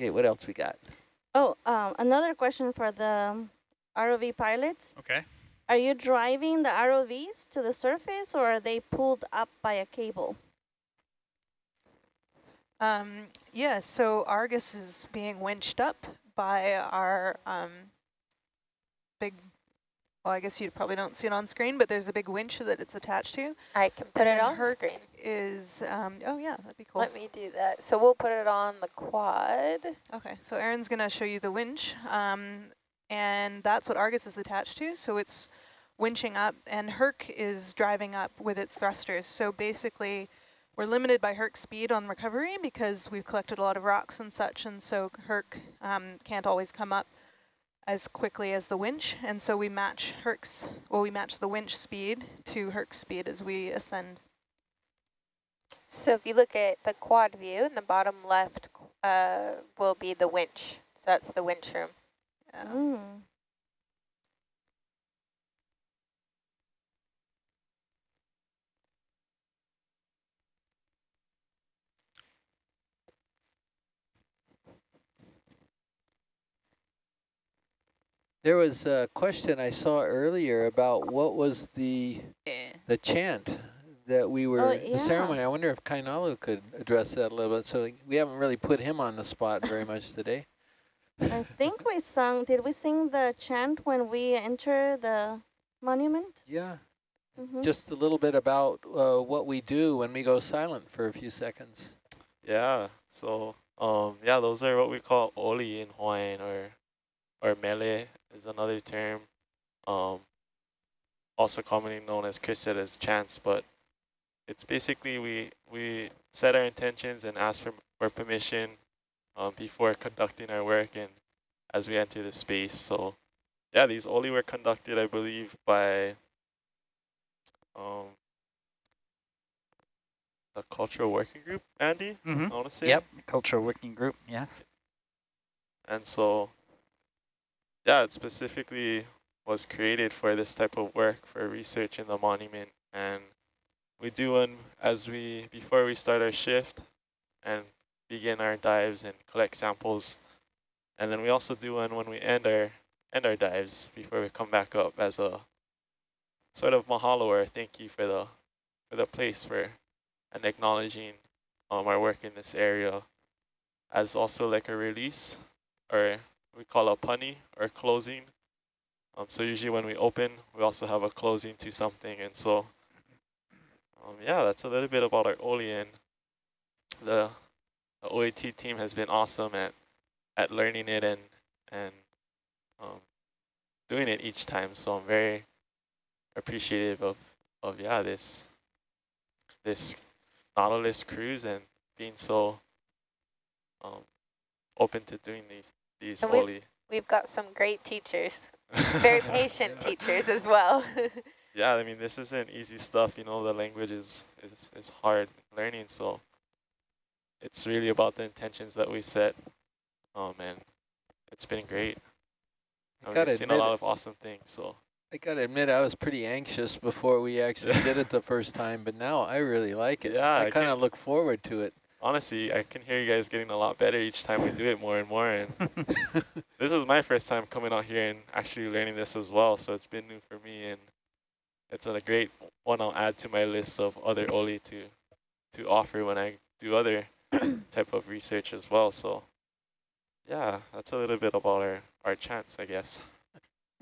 Okay, what else we got?
Oh, um, another question for the ROV pilots.
Okay.
Are you driving the ROVs to the surface or are they pulled up by a cable?
Um, yeah, so Argus is being winched up by our um, big, well, I guess you probably don't see it on screen, but there's a big winch that it's attached to.
I can put
And
it on
her
screen.
Is, um, oh yeah, that'd be cool.
Let me do that. So we'll put it on the quad.
Okay, so Aaron's going to show you the winch, um, and that's what Argus is attached to. So it's winching up, and Herc is driving up with its thrusters. So basically, we're limited by Herc's speed on recovery because we've collected a lot of rocks and such, and so Herc um, can't always come up as quickly as the winch, and so we match Herc's, well, we match the winch speed to Herc's speed as we ascend.
So if you look at the quad view in the bottom left uh, will be the winch. So that's the winch room.
Yeah.
Mm.
There was a question I saw earlier about what was the
Yeah.
the chant that we were,
Oh,
the ceremony. I wonder if Kainalu could address that a little bit. So we haven't really put him on the spot very much today.
I think we sung, did we sing the chant when we enter the monument?
Yeah,
Mhm.
just a little bit about uh, what we do when we go silent for a few seconds.
Yeah, so um yeah, those are what we call oli in Hawaiian or or mele is another term. Um also commonly known as Chris said as chance, but it's basically we we set our intentions and ask for, for permission um, before conducting our work and as we enter the space. So yeah, these oli were conducted, I believe, by um, the cultural working group, Andy,
Mm -hmm.
I want to say.
Yep, cultural working group, yes.
And so, yeah, it specifically was created for this type of work, for research in the monument. And we do one as we, before we start our shift and begin our dives and collect samples. And then we also do one when we end our, end our dives before we come back up as a sort of mahalo or thank you for the, for the place for and acknowledging um, our work in this area as also like a release or we call a pani or closing. Um, so usually when we open, we also have a closing to something. And so, um, yeah, that's a little bit about our Olean. The, the OET team has been awesome at, at learning it and, and um, doing it each time. So I'm very appreciative of, of yeah, this, this Nautilus cruise and being so um, open to doing these these
And
holy.
We've got some great teachers, very patient teachers as well.
yeah, I mean this isn't easy stuff. You know, the language is is is hard learning, so it's really about the intentions that we set. Oh man, it's been great.
I
I've
gotta
seen a lot of awesome things. So
I gotta admit, I was pretty anxious before we actually did it the first time, but now I really like it.
Yeah,
I
I
kind of look forward to it.
Honestly, I can hear you guys getting a lot better each time we do it more and more. And this is my first time coming out here and actually learning this as well. So it's been new for me, and it's a great one I'll add to my list of other Oli to to offer when I do other type of research as well. So yeah, that's a little bit about our our chance, I guess.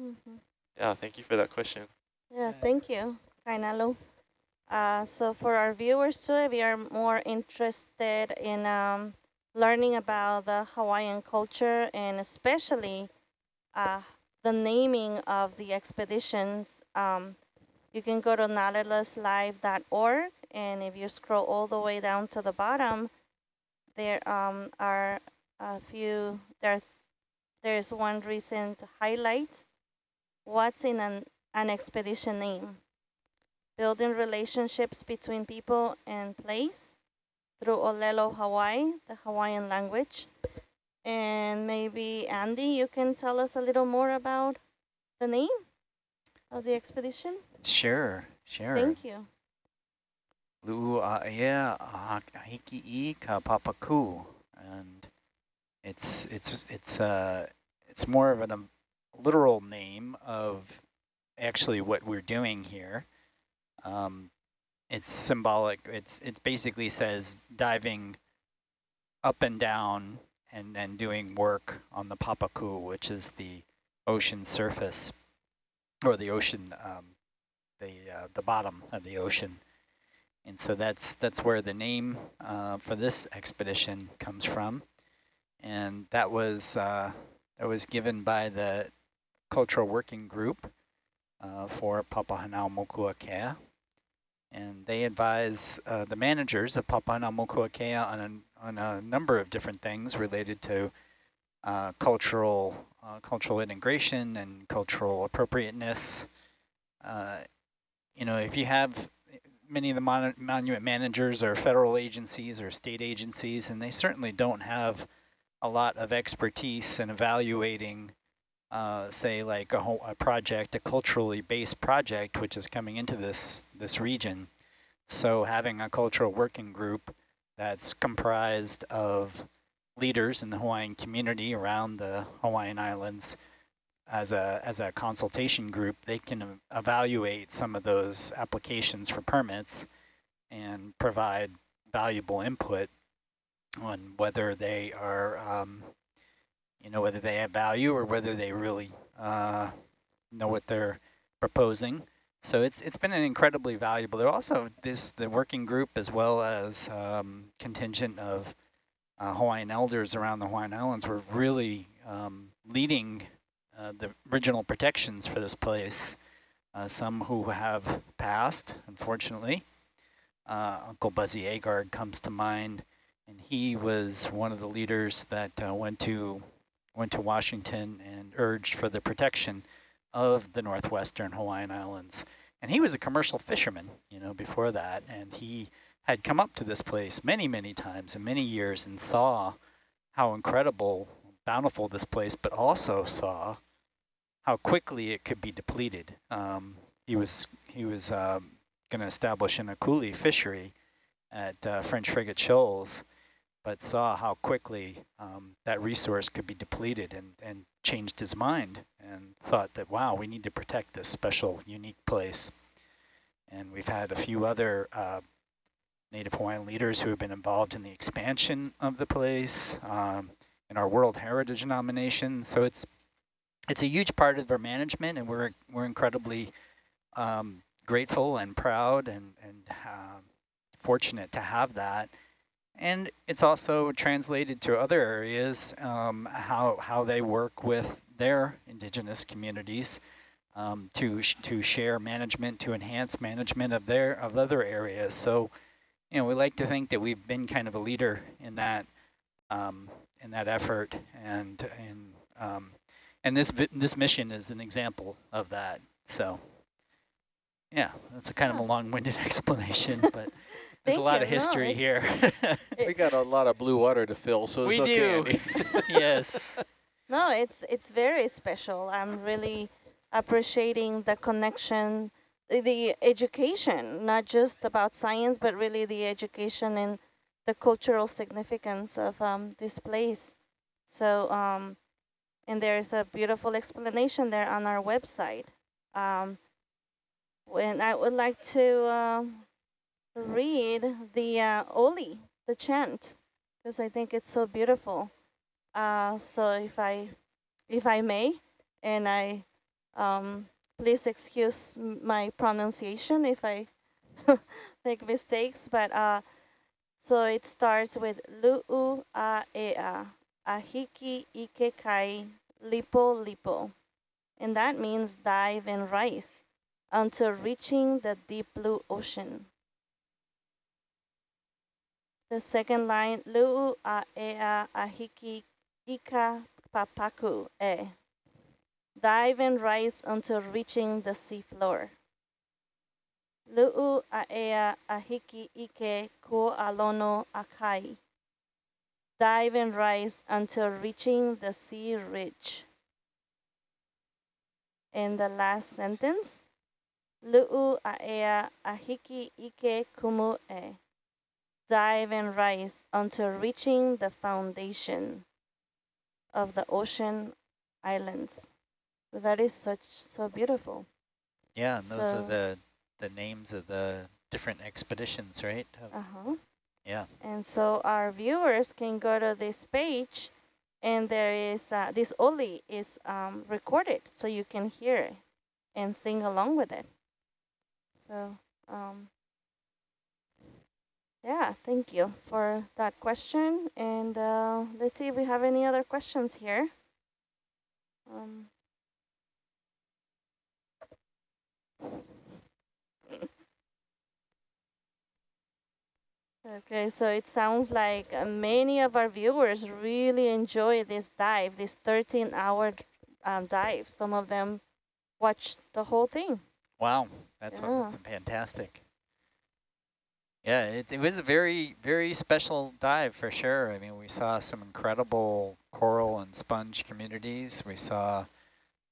Mhm.
Yeah, thank you for that question.
Yeah, thank you, Kainalu. Uh, so for our viewers too, if you are more interested in um, learning about the Hawaiian culture and especially uh, the naming of the expeditions, um, you can go to nautiluslive.org and if you scroll all the way down to the bottom, there um, are a few, there, there's one recent highlight. What's in an, an expedition name? Building relationships between people and place through Olelo Hawaii, the Hawaiian language. And maybe Andy, you can tell us a little more about the name of the expedition?
Sure, sure.
Thank you.
Lu'aea Ahiki'i ka Papaku. And it's it's it's uh it's more of an, a literal name of actually what we're doing here. Um, it's symbolic. It's it basically says diving up and down and then doing work on the Papaku, which is the ocean surface or the ocean, um, the uh, the bottom of the ocean. And so that's that's where the name uh, for this expedition comes from, and that was uh, that was given by the cultural working group uh, for Papahanaumokuakea, and they advise uh, the managers of Papahanaumokuakea on a, on a number of different things related to uh, cultural uh, cultural integration and cultural appropriateness. Uh, you know, if you have many of the mon monument managers are federal agencies or state agencies, and they certainly don't have a lot of expertise in evaluating, uh, say, like a, a project, a culturally based project, which is coming into this this region. So having a cultural working group that's comprised of leaders in the Hawaiian community around the Hawaiian Islands as a as a consultation group, they can evaluate some of those applications for permits and provide valuable input on whether they are, um, you know, whether they have value or whether they really uh, know what they're proposing. So it's it's been an incredibly valuable. There also this the working group as well as um, contingent of uh, Hawaiian elders around the Hawaiian Islands were really um, leading uh, the original protections for this place. Uh, some who have passed, unfortunately. Uh, Uncle Buzzy Agard comes to mind, and he was one of the leaders that uh, went to went to Washington and urged for the protection of the northwestern Hawaiian Islands. And he was a commercial fisherman, you know, before that, and he had come up to this place many, many times in many years and saw how incredible, bountiful this place, but also saw how quickly it could be depleted. Um, he was he was um, going to establish an akule fishery at uh, French Frigate Shoals, but saw how quickly um, that resource could be depleted and, and changed his mind and thought that, wow, we need to protect this special, unique place. And we've had a few other uh, Native Hawaiian leaders who have been involved in the expansion of the place, um, in our World Heritage nomination. So it's it's a huge part of our management, and we're we're incredibly um, grateful and proud and and uh, fortunate to have that. And it's also translated to other areas, um, how how they work with their indigenous communities um, to sh to share management, to enhance management of their of other areas. So you know, we like to think that we've been kind of a leader in that um, in that effort, and and um, and this this mission is an example of that. So, yeah, that's a kind of a long-winded explanation, but there's a lot
you.
of history
no,
here.
we got a lot of blue water to fill, so
we
it's
do. yes.
No, it's it's very special. I'm really appreciating the connection the education, not just about science, but really the education and the cultural significance of um, this place. So, um, and there's a beautiful explanation there on our website. Um, when I would like to uh, read the uh, Oli, the chant, because I think it's so beautiful. Uh, so if I, if I may, and I um, please excuse my pronunciation if I make mistakes, but uh, so it starts with lu'u a ea, ahiki ike kai, lipo lipo. And that means dive and rise until reaching the deep blue ocean. The second line, lu'u a ea, ahiki ika papaku e dive and rise until reaching the seafloor. Lu'u a'ea ahiki ike ku alono akai. Dive and rise until reaching the sea ridge. And the last sentence, Lu'u a'ea ahiki ike kumu e. Dive and rise until reaching the foundation of the ocean islands. That is such so beautiful.
Yeah, and
so
those are the the names of the different expeditions, right?
Uh huh.
Yeah.
And so our viewers can go to this page, and there is uh, this Oli is um, recorded, so you can hear it and sing along with it. So um, yeah, thank you for that question. And uh, let's see if we have any other questions here. Um, Okay, so it sounds like uh, many of our viewers really enjoy this dive, this 13-hour um, dive. Some of them watched the whole thing.
Wow, that's,
Yeah.
that's fantastic. Yeah, it, it was a very, very special dive for sure. I mean, we saw some incredible coral and sponge communities. We saw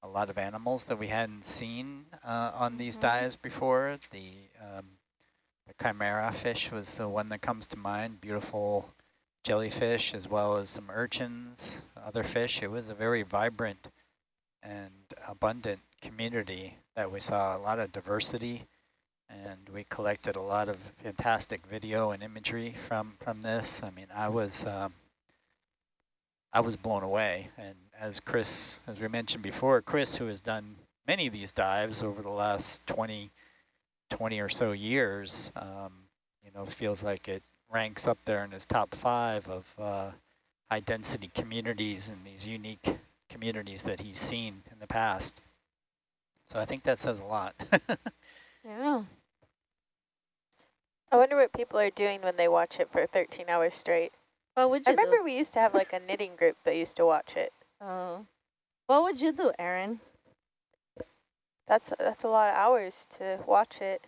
a lot of animals that we hadn't seen uh, on these
Mhm.
dives before. The, um, the chimera fish was the one that comes to mind, beautiful jellyfish as well as some urchins, other fish. It was a very vibrant and abundant community that we saw, a lot of diversity and we collected a lot of fantastic video and imagery from from this. I mean, I was um, I was blown away. And as Chris, as we mentioned before, Chris, who has done many of these dives over the last 20, 20 or so years, um, you know, feels like it ranks up there in his top five of uh, high density communities and these unique communities that he's seen in the past. So I think that says a lot.
Yeah.
I wonder what people are doing when they watch it for 13 hours straight.
What would you I
remember
do?
we used to have like a knitting group that used to watch it.
Oh. What would you do, Aaron?
That's that's a lot of hours to watch it.